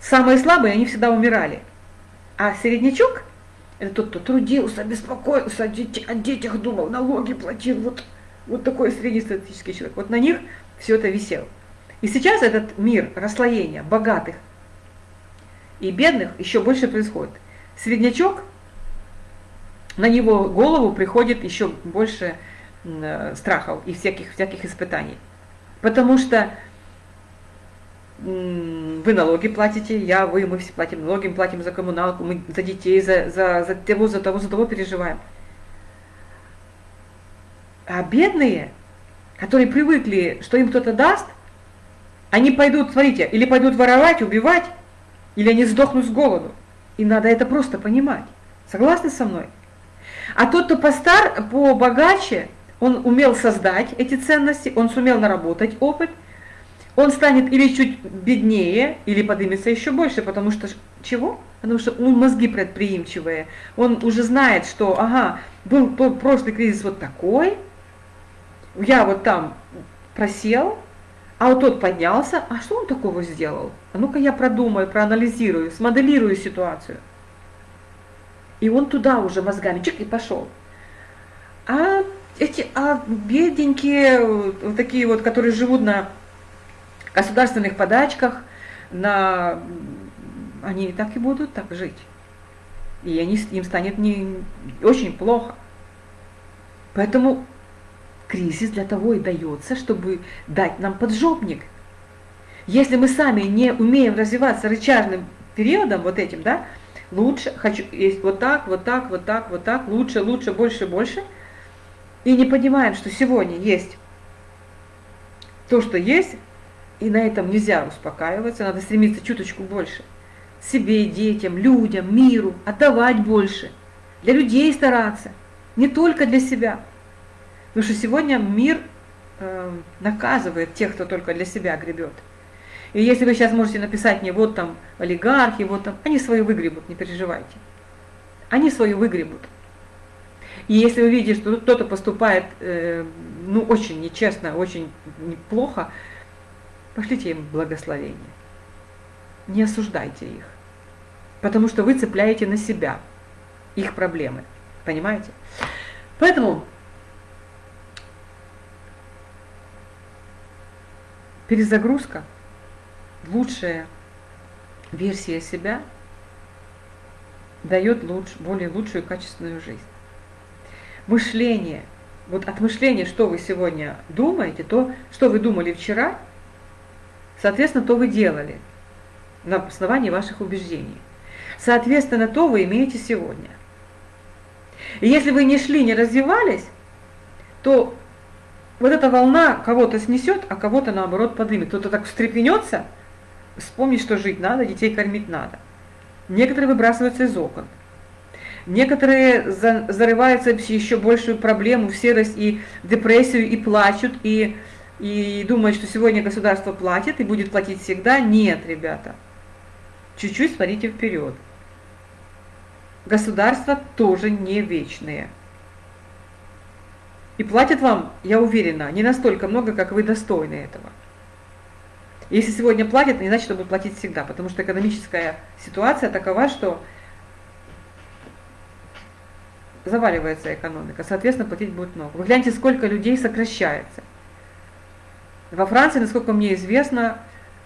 Самые слабые, они всегда умирали. А середнячок, это тот, кто трудился, беспокоился, о, детях, о детях думал, налоги платил. Вот, вот такой среднестатистический человек. Вот на них все это висело. И сейчас этот мир расслоения богатых и бедных еще больше происходит. Среднячок, на него голову приходит еще больше э, страхов и всяких, всяких испытаний. Потому что вы налоги платите, я, вы, мы все платим налоги, мы платим за коммуналку, мы за детей, за, за, за того, за того, за того переживаем. А бедные, которые привыкли, что им кто-то даст, они пойдут, смотрите, или пойдут воровать, убивать, или они сдохнут с голоду. И надо это просто понимать. Согласны со мной? А тот, кто постар, побогаче, он умел создать эти ценности, он сумел наработать опыт, он станет или чуть беднее, или поднимется еще больше, потому что чего? Потому что у мозги предприимчивые. Он уже знает, что, ага, был прошлый кризис вот такой, я вот там просел, а вот тот поднялся, а что он такого сделал? А ну-ка я продумаю, проанализирую, смоделирую ситуацию. И он туда уже мозгами чик и пошел. А эти а бедненькие, вот такие вот, которые живут на государственных подачках, на, они так и будут так жить. И они, им станет не, очень плохо. Поэтому кризис для того и дается, чтобы дать нам поджопник. Если мы сами не умеем развиваться рычажным периодом, вот этим, да, лучше, хочу, есть вот так, вот так, вот так, вот так, лучше, лучше, больше, больше, и не понимаем, что сегодня есть то, что есть, и на этом нельзя успокаиваться, надо стремиться чуточку больше. Себе, детям, людям, миру, отдавать больше, для людей стараться, не только для себя. Потому что сегодня мир э, наказывает тех, кто только для себя гребет. И если вы сейчас можете написать мне, вот там олигархи, вот там, они свою выгребут, не переживайте. Они свою выгребут. И если вы видите, что кто-то поступает, э, ну, очень нечестно, очень плохо, пошлите им благословение. Не осуждайте их. Потому что вы цепляете на себя их проблемы. Понимаете? Поэтому перезагрузка – лучшая версия себя дает луч, более лучшую качественную жизнь. Мышление, вот от мышления, что вы сегодня думаете, то, что вы думали вчера, соответственно, то вы делали на основании ваших убеждений. Соответственно, то вы имеете сегодня. И если вы не шли, не развивались, то вот эта волна кого-то снесет, а кого-то наоборот поднимет. Кто-то так встрепенется – вспомнить, что жить надо, детей кормить надо. Некоторые выбрасываются из окон. Некоторые за, зарываются в еще большую проблему, в серость и депрессию, и плачут, и, и думают, что сегодня государство платит и будет платить всегда. Нет, ребята. Чуть-чуть смотрите вперед. Государства тоже не вечные. И платят вам, я уверена, не настолько много, как вы достойны этого. Если сегодня платят, не значит, что будут платить всегда, потому что экономическая ситуация такова, что заваливается экономика, соответственно, платить будет много. Вы гляньте, сколько людей сокращается. Во Франции, насколько мне известно,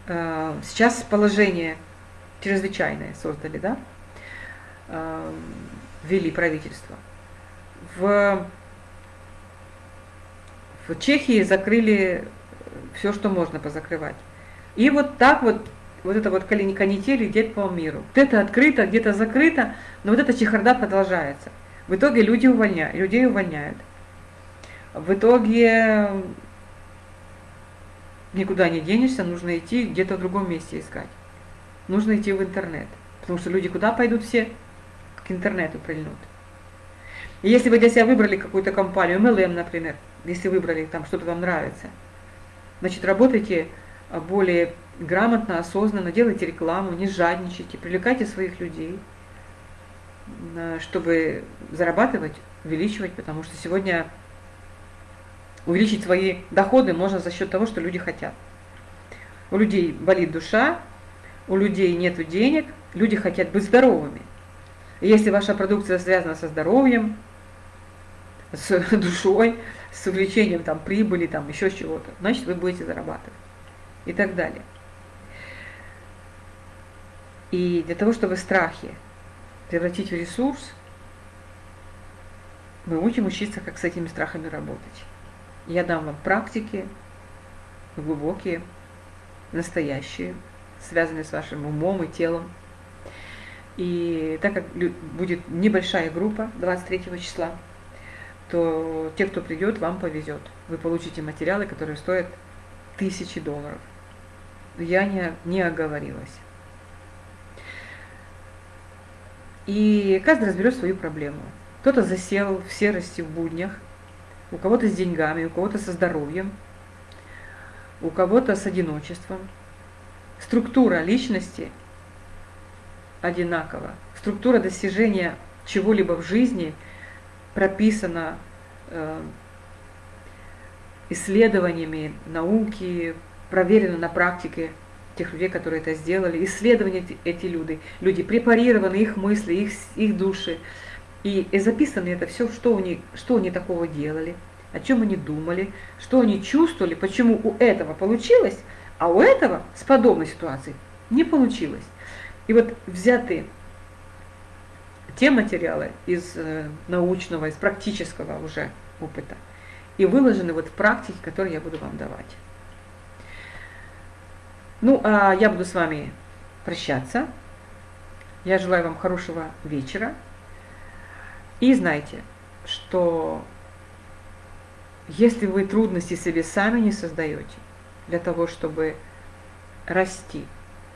э, сейчас положение чрезвычайное создали, да, э, ввели правительство. В, в Чехии закрыли все, что можно позакрывать. И вот так вот, вот это вот канитель идет по миру. Где-то открыто, где-то закрыто, но вот эта чехарда продолжается. В итоге люди увольняют, людей увольняют. В итоге никуда не денешься, нужно идти где-то в другом месте искать. Нужно идти в интернет. Потому что люди куда пойдут все? К интернету прильнут. И если вы для себя выбрали какую-то компанию, MLM, например, если выбрали, там что-то вам нравится, значит, работайте более грамотно, осознанно, делайте рекламу, не жадничайте, привлекайте своих людей, чтобы зарабатывать, увеличивать, потому что сегодня увеличить свои доходы можно за счет того, что люди хотят. У людей болит душа, у людей нет денег, люди хотят быть здоровыми. И если ваша продукция связана со здоровьем, с [LAUGHS] душой, с увеличением там, прибыли, там, еще чего-то, значит вы будете зарабатывать и так далее. И для того, чтобы страхи превратить в ресурс, мы учим учиться, как с этими страхами работать. Я дам вам практики, глубокие, настоящие, связанные с вашим умом и телом. И так как будет небольшая группа 23 числа, то те, кто придет, вам повезет. Вы получите материалы, которые стоят тысячи долларов. Я не, не оговорилась. И каждый разберет свою проблему. Кто-то засел в серости в буднях, у кого-то с деньгами, у кого-то со здоровьем, у кого-то с одиночеством. Структура личности одинакова. Структура достижения чего-либо в жизни прописана э, исследованиями науки, проверена на практике тех людей, которые это сделали. Исследования эти люди, люди препарированы, их мысли, их, их души. И, и записано это все, что они, что они такого делали, о чем они думали, что они чувствовали, почему у этого получилось, а у этого с подобной ситуацией не получилось. И вот взяты те материалы из э, научного, из практического уже опыта и выложены вот в практике, которую я буду вам давать. Ну, а я буду с вами прощаться. Я желаю вам хорошего вечера. И знайте, что если вы трудности себе сами не создаете для того, чтобы расти,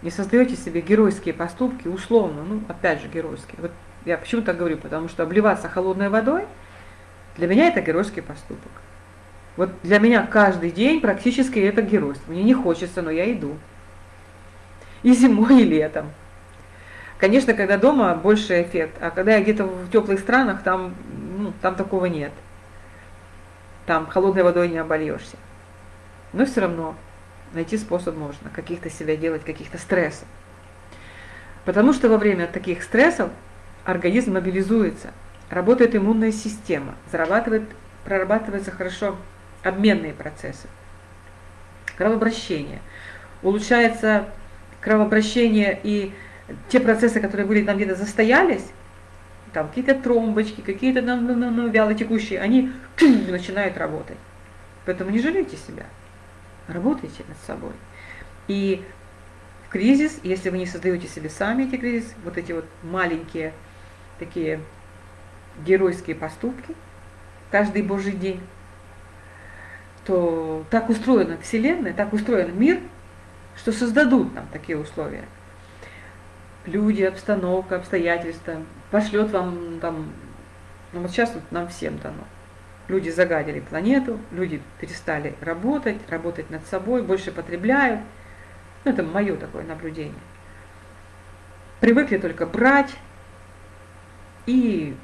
не создаете себе геройские поступки, условно, ну, опять же, геройские. Вот я почему так говорю, потому что обливаться холодной водой, для меня это геройский поступок. Вот для меня каждый день практически это геройство. Мне не хочется, но я иду. И зимой, и летом. Конечно, когда дома больше эффект, а когда я где-то в теплых странах, там, ну, там такого нет. Там холодной водой не обольешься. Но все равно найти способ можно, каких-то себя делать, каких-то стрессов. Потому что во время таких стрессов организм мобилизуется, работает иммунная система, зарабатывает, прорабатываются хорошо обменные процессы, кровообращение, улучшается кровообращение и те процессы, которые были там где-то застоялись, там какие-то тромбочки, какие-то ну, ну, ну, вяло они [CLEARS THROAT] начинают работать. Поэтому не жалейте себя, работайте над собой. И в кризис, если вы не создаете себе сами эти кризисы, вот эти вот маленькие такие геройские поступки, каждый божий день, то так устроена Вселенная, так устроен мир, что создадут нам такие условия люди, обстановка, обстоятельства, пошлет вам там, ну вот сейчас вот нам всем дано. Люди загадили планету, люди перестали работать, работать над собой, больше потребляют. Ну, это мое такое наблюдение. Привыкли только брать, и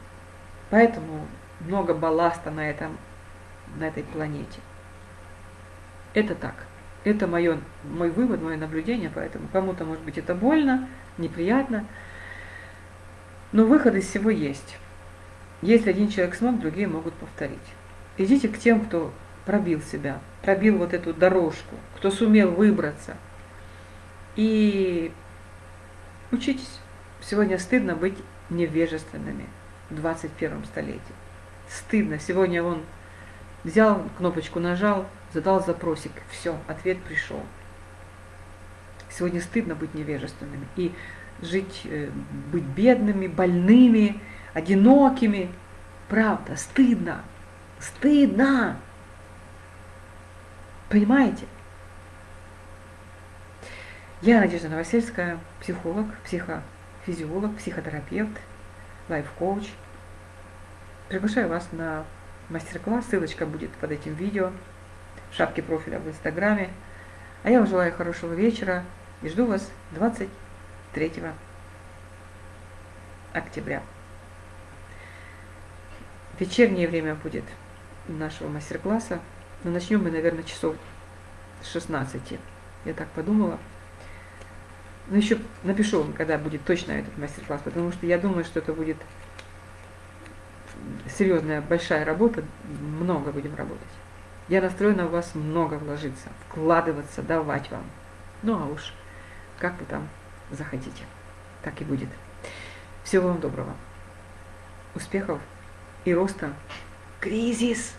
поэтому много балласта на, этом, на этой планете. Это так. Это мое, мой вывод, мое наблюдение, поэтому кому-то, может быть, это больно, неприятно. Но выход из всего есть. Если один человек смог, другие могут повторить. Идите к тем, кто пробил себя, пробил вот эту дорожку, кто сумел выбраться. И учитесь. Сегодня стыдно быть невежественными в 21 столетии. Стыдно. Сегодня он взял кнопочку, нажал, задал запросик, все, ответ пришел. Сегодня стыдно быть невежественными и жить, э, быть бедными, больными, одинокими. Правда, стыдно. Стыдно. Понимаете? Я Надежда Новосельская, психолог, психофизиолог, психотерапевт, лайф-коуч. Приглашаю вас на мастер-класс, ссылочка будет под этим видео, в шапке профиля в Инстаграме. А я вам желаю хорошего вечера, и жду вас 23 октября. Вечернее время будет нашего мастер-класса. Но начнем мы, наверное, часов с 16. Я так подумала. Но еще напишу вам, когда будет точно этот мастер-класс, потому что я думаю, что это будет серьезная, большая работа, много будем работать. Я настроена в вас много вложиться, вкладываться, давать вам. Ну а уж как вы там захотите. Так и будет. Всего вам доброго. Успехов и роста. Кризис!